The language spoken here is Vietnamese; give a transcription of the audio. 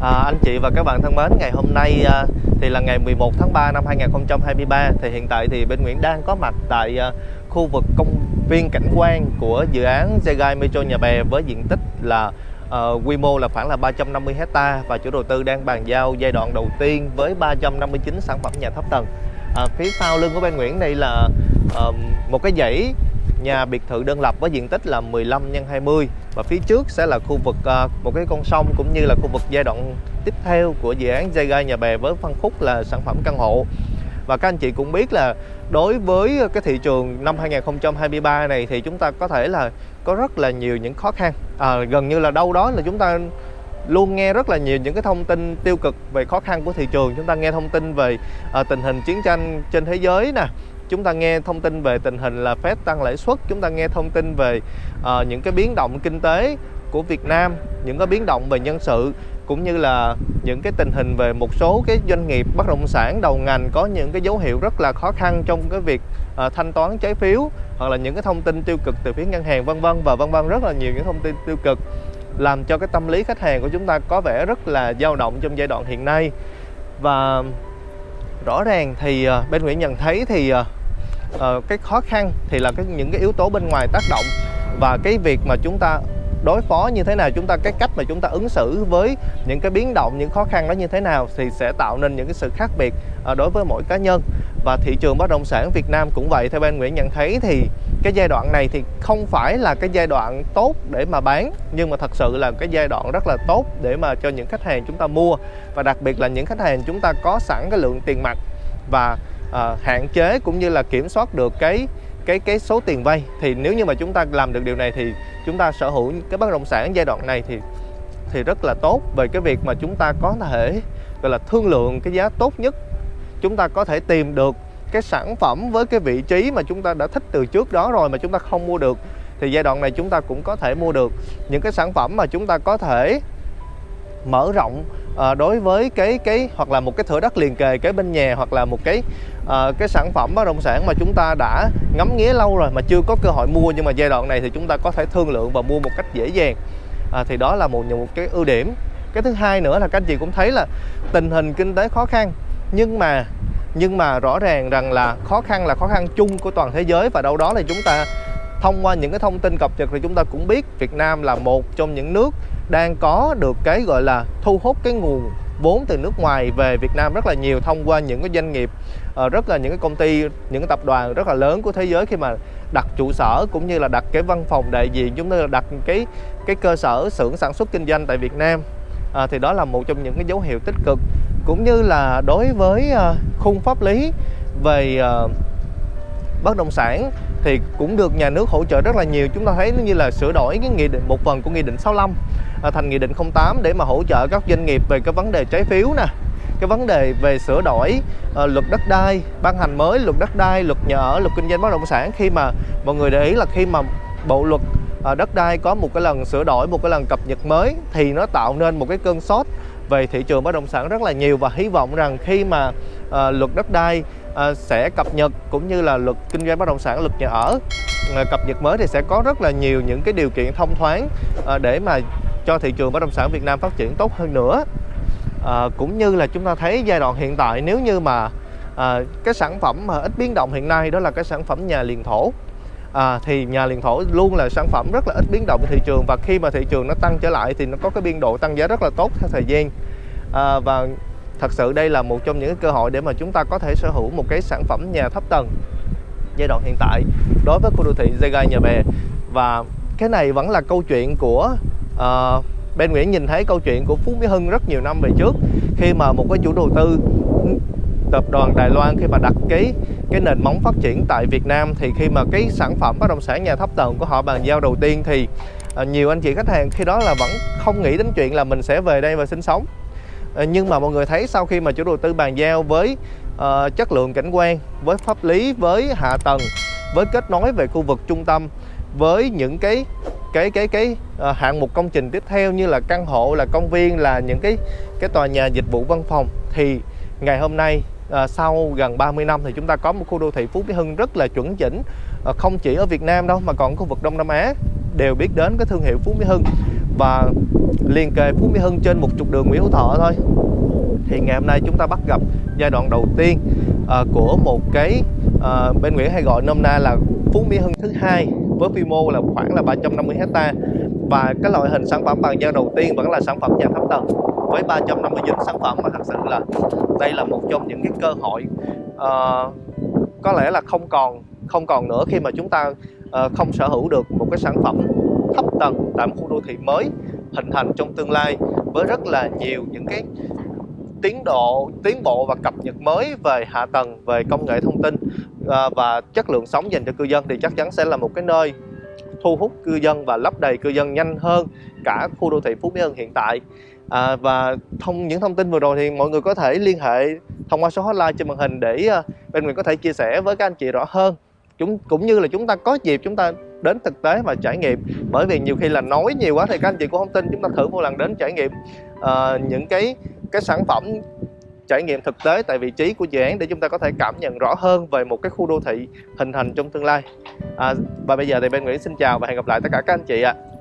À, anh chị và các bạn thân mến, ngày hôm nay à, thì là ngày 11 tháng 3 năm 2023 thì hiện tại thì bên Nguyễn đang có mặt tại à, khu vực công viên cảnh quan của dự án Zegai Metro Nhà Bè với diện tích là à, quy mô là khoảng là 350 hecta và chủ đầu tư đang bàn giao giai đoạn đầu tiên với 359 sản phẩm nhà thấp tầng. À, phía sau lưng của bên Nguyễn đây là à, một cái dãy nhà biệt thự đơn lập với diện tích là 15 x 20 và phía trước sẽ là khu vực à, một cái con sông cũng như là khu vực giai đoạn tiếp theo của dự án Jaga nhà bè với phân khúc là sản phẩm căn hộ. Và các anh chị cũng biết là đối với cái thị trường năm 2023 này thì chúng ta có thể là có rất là nhiều những khó khăn. À, gần như là đâu đó là chúng ta luôn nghe rất là nhiều những cái thông tin tiêu cực về khó khăn của thị trường. Chúng ta nghe thông tin về à, tình hình chiến tranh trên thế giới nè chúng ta nghe thông tin về tình hình là Fed tăng lãi suất chúng ta nghe thông tin về uh, những cái biến động kinh tế của Việt Nam những cái biến động về nhân sự cũng như là những cái tình hình về một số cái doanh nghiệp bất động sản đầu ngành có những cái dấu hiệu rất là khó khăn trong cái việc uh, thanh toán trái phiếu hoặc là những cái thông tin tiêu cực từ phía ngân hàng vân vân và vân vân rất là nhiều những thông tin tiêu cực làm cho cái tâm lý khách hàng của chúng ta có vẻ rất là dao động trong giai đoạn hiện nay. Và rõ ràng thì uh, bên Nguyễn nhận thấy thì uh, uh, cái khó khăn thì là cái những cái yếu tố bên ngoài tác động và cái việc mà chúng ta đối phó như thế nào chúng ta cái cách mà chúng ta ứng xử với những cái biến động những khó khăn đó như thế nào thì sẽ tạo nên những cái sự khác biệt uh, đối với mỗi cá nhân. Và thị trường bất động sản Việt Nam cũng vậy theo bên Nguyễn nhận thấy thì cái giai đoạn này thì không phải là cái giai đoạn tốt để mà bán nhưng mà thật sự là cái giai đoạn rất là tốt để mà cho những khách hàng chúng ta mua. Và đặc biệt là những khách hàng chúng ta có sẵn cái lượng tiền mặt và uh, hạn chế cũng như là kiểm soát được cái cái cái số tiền vay. Thì nếu như mà chúng ta làm được điều này thì chúng ta sở hữu cái bất động sản giai đoạn này thì thì rất là tốt về cái việc mà chúng ta có thể gọi là thương lượng cái giá tốt nhất. Chúng ta có thể tìm được cái sản phẩm với cái vị trí mà chúng ta đã thích từ trước đó rồi mà chúng ta không mua được. Thì giai đoạn này chúng ta cũng có thể mua được những cái sản phẩm mà chúng ta có thể mở rộng à, đối với cái cái hoặc là một cái thửa đất liền kề kế bên nhà hoặc là một cái à, cái sản phẩm bất động sản mà chúng ta đã ngắm nghía lâu rồi mà chưa có cơ hội mua nhưng mà giai đoạn này thì chúng ta có thể thương lượng và mua một cách dễ dàng. À, thì đó là một một cái ưu điểm. Cái thứ hai nữa là các anh chị cũng thấy là tình hình kinh tế khó khăn nhưng mà nhưng mà rõ ràng rằng là khó khăn là khó khăn chung của toàn thế giới và đâu đó là chúng ta thông qua những cái thông tin cập nhật thì chúng ta cũng biết Việt Nam là một trong những nước đang có được cái gọi là thu hút cái nguồn vốn từ nước ngoài về Việt Nam rất là nhiều thông qua những cái doanh nghiệp ờ, rất là những cái công ty những cái tập đoàn rất là lớn của thế giới khi mà đặt trụ sở cũng như là đặt cái văn phòng đại diện chúng ta đặt cái cái cơ sở xưởng sản xuất kinh doanh tại Việt Nam. À, thì đó là một trong những cái dấu hiệu tích cực. Cũng như là đối với ờ, khung pháp lý về bất động sản thì cũng được nhà nước hỗ trợ rất là nhiều. Chúng ta thấy như là sửa đổi cái nghị định một phần của nghị định 65 à, thành nghị định 08 để mà hỗ trợ các doanh nghiệp về cái vấn đề trái phiếu nè cái vấn đề về sửa đổi uh, luật đất đai ban hành mới luật đất đai luật nhà ở luật kinh doanh bất động sản. Khi mà mọi người để ý là khi mà bộ luật uh, đất đai có một cái lần sửa đổi một cái lần cập nhật mới thì nó tạo nên một cái cơn sốt về thị trường bất động sản rất là nhiều. Và hy vọng rằng khi mà uh, luật đất đai Ờ, sẽ cập nhật cũng như là luật kinh doanh bất động sản luật nhà ở. Ờ, cập nhật mới thì sẽ có rất là nhiều những cái điều kiện thông thoáng ờ, để mà cho thị trường bất động sản Việt Nam phát triển tốt hơn nữa. À, cũng như là chúng ta thấy giai đoạn hiện tại nếu như mà à, cái sản phẩm mà ít biến động hiện nay đó là cái sản phẩm nhà liền thổ. À, thì nhà liền thổ luôn là sản phẩm rất là ít biến động thị trường và khi mà thị trường nó tăng trở lại thì nó có cái biên độ tăng giá rất là tốt theo thời gian. À, và thật sự đây là một trong những cơ hội để mà chúng ta có thể sở hữu một cái sản phẩm nhà thấp tầng giai đoạn hiện tại đối với khu đô thị Zegai Nhà Bè. Và cái này vẫn là câu chuyện của ờ, uh, bên Nguyễn nhìn thấy câu chuyện của Phú Mỹ Hưng rất nhiều năm về trước khi mà một cái chủ đầu tư tập đoàn Đài Loan khi mà đặt cái cái nền móng phát triển tại Việt Nam thì khi mà cái sản phẩm bất động sản nhà thấp tầng của họ bàn giao đầu tiên thì uh, nhiều anh chị khách hàng khi đó là vẫn không nghĩ đến chuyện là mình sẽ về đây và sinh sống. Ờ, nhưng mà mọi người thấy sau khi mà chủ đầu tư bàn giao với uh, chất lượng cảnh quan với pháp lý với hạ tầng với kết nối về khu vực trung tâm với những cái cái cái cái uh, hạng mục công trình tiếp theo như là căn hộ là công viên là những cái cái tòa nhà dịch vụ văn phòng thì ngày hôm nay uh, sau gần 30 năm thì chúng ta có một khu đô thị Phú Mỹ Hưng rất là chuẩn chỉnh uh, không chỉ ở Việt Nam đâu mà còn khu vực Đông Nam Á đều biết đến cái thương hiệu Phú Mỹ Hưng và liên kề Phú Mỹ Hưng trên một trục đường Nguyễn Hữu Thọ thôi. Thì ngày hôm nay chúng ta bắt gặp giai đoạn đầu tiên uh, của một cái uh, bên Nguyễn hay gọi nôm na là Phú Mỹ Hưng thứ hai với quy mô là khoảng là 350 hecta. Và cái loại hình sản phẩm bàn giao đầu tiên vẫn là sản phẩm nhà thấp tầng với 359 sản phẩm mà thật sự là đây là một trong những cái cơ hội. Uh, có lẽ là không còn không còn nữa khi mà chúng ta Ờ, không sở hữu được một cái sản phẩm thấp tầng tại một khu đô thị mới hình thành trong tương lai với rất là nhiều những cái tiến độ tiến bộ và cập nhật mới về hạ tầng về công nghệ thông tin ờ, và chất lượng sống dành cho cư dân thì chắc chắn sẽ là một cái nơi thu hút cư dân và lấp đầy cư dân nhanh hơn cả khu đô thị Phú Mỹ Hưng hiện tại. À, và thông những thông tin vừa rồi thì mọi người có thể liên hệ thông qua số hotline trên màn hình để bên mình có thể chia sẻ với các anh chị rõ hơn chúng cũng như là chúng ta có dịp chúng ta đến thực tế và trải nghiệm bởi vì nhiều khi là nói nhiều quá thì các anh chị cũng không tin chúng ta thử một lần đến trải nghiệm uh, những cái cái sản phẩm trải nghiệm thực tế tại vị trí của dự án để chúng ta có thể cảm nhận rõ hơn về một cái khu đô thị hình thành trong tương lai à, và bây giờ thì bên Nguyễn xin chào và hẹn gặp lại tất cả các anh chị ạ à.